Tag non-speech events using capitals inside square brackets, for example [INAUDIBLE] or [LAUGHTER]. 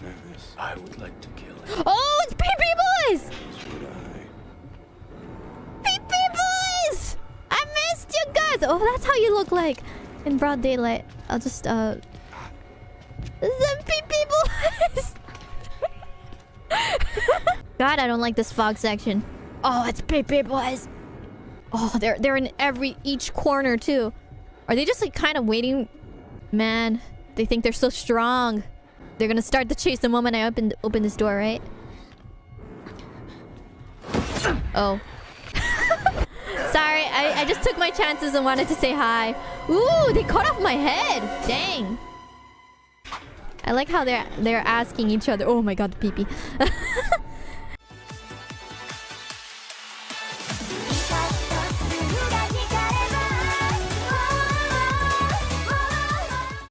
Nervous. I would like to kill him. Oh, it's PP Boys! As would I. PP Boys! I missed you guys! Oh, that's how you look like in broad daylight. I'll just, uh... Is PP Boys! [LAUGHS] God, I don't like this fog section. Oh, it's PP Boys! Oh, they're they're in every each corner too. Are they just like kind of waiting? Man, they think they're so strong. They're gonna start the chase the moment I open open this door, right? Oh. [LAUGHS] Sorry, I, I just took my chances and wanted to say hi. Ooh, they cut off my head. Dang. I like how they're they're asking each other. Oh my god, pee pee. [LAUGHS]